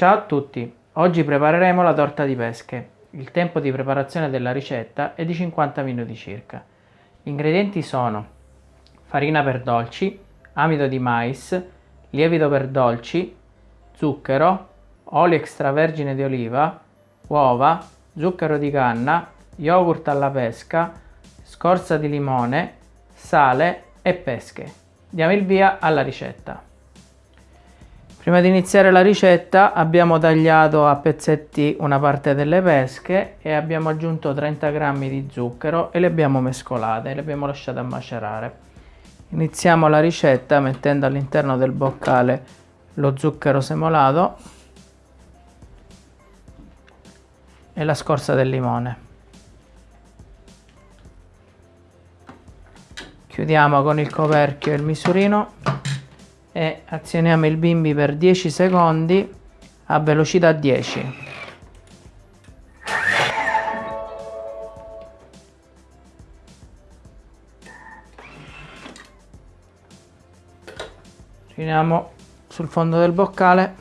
Ciao a tutti, oggi prepareremo la torta di pesche. Il tempo di preparazione della ricetta è di 50 minuti circa. Gli ingredienti sono farina per dolci, amido di mais, lievito per dolci, zucchero, olio extravergine di oliva, uova, zucchero di canna, yogurt alla pesca, scorza di limone, sale e pesche. Diamo il via alla ricetta. Prima di iniziare la ricetta abbiamo tagliato a pezzetti una parte delle pesche e abbiamo aggiunto 30 g di zucchero e le abbiamo mescolate, le abbiamo lasciate macerare. Iniziamo la ricetta mettendo all'interno del boccale lo zucchero semolato e la scorza del limone. Chiudiamo con il coperchio e il misurino e azioniamo il bimbi per 10 secondi a velocità 10 finiamo sul fondo del boccale.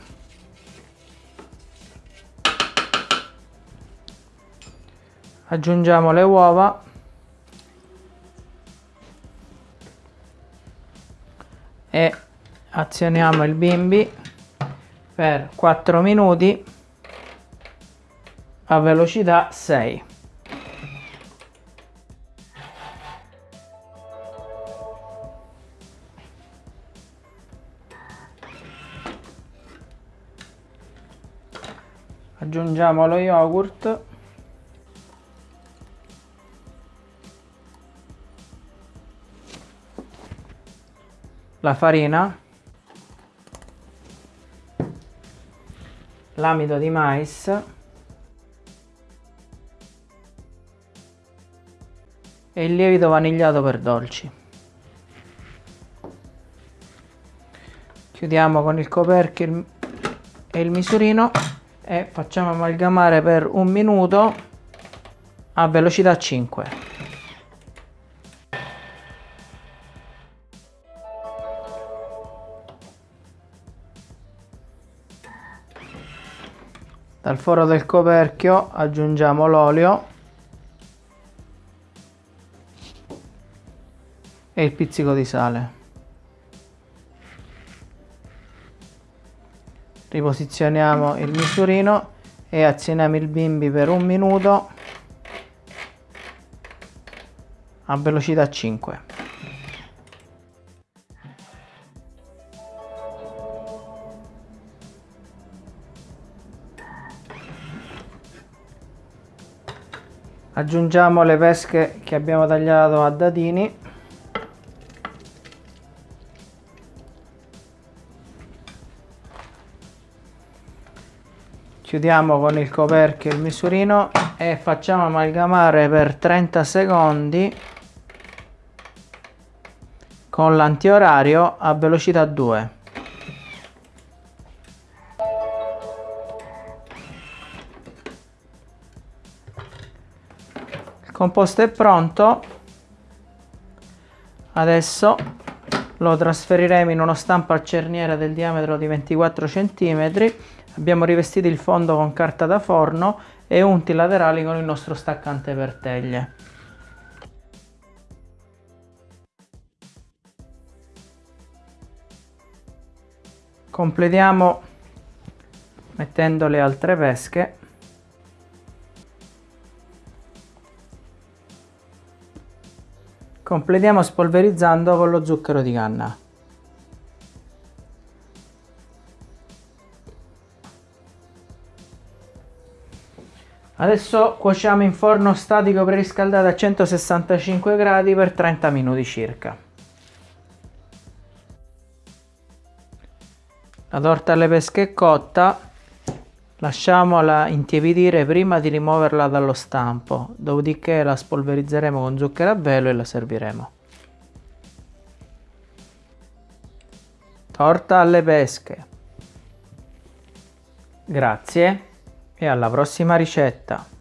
Aggiungiamo le uova. E azioniamo il bimbi per 4 minuti a velocità 6 aggiungiamo lo yogurt. La farina l'amido di mais. E il lievito vanigliato per dolci. Chiudiamo con il coperchio e il misurino e facciamo amalgamare per un minuto a velocità 5 Dal foro del coperchio aggiungiamo l'olio e il pizzico di sale. Riposizioniamo il misurino e azioniamo il bimbi per un minuto a velocità 5. Aggiungiamo le pesche che abbiamo tagliato a dadini. Chiudiamo con il coperchio il misurino e facciamo amalgamare per 30 secondi con l'antiorario a velocità 2 composto è pronto. Adesso lo trasferiremo in uno stampo a cerniera del diametro di 24 cm abbiamo rivestito il fondo con carta da forno e unti laterali con il nostro staccante per teglie. Completiamo mettendo le altre pesche Completiamo spolverizzando con lo zucchero di canna. Adesso cuociamo in forno statico preriscaldato a 165 gradi per 30 minuti circa. La torta alle pesche è cotta, Lasciamola intiepidire prima di rimuoverla dallo stampo, dopodiché la spolverizzeremo con zucchero a velo e la serviremo. Torta alle pesche. Grazie e alla prossima ricetta.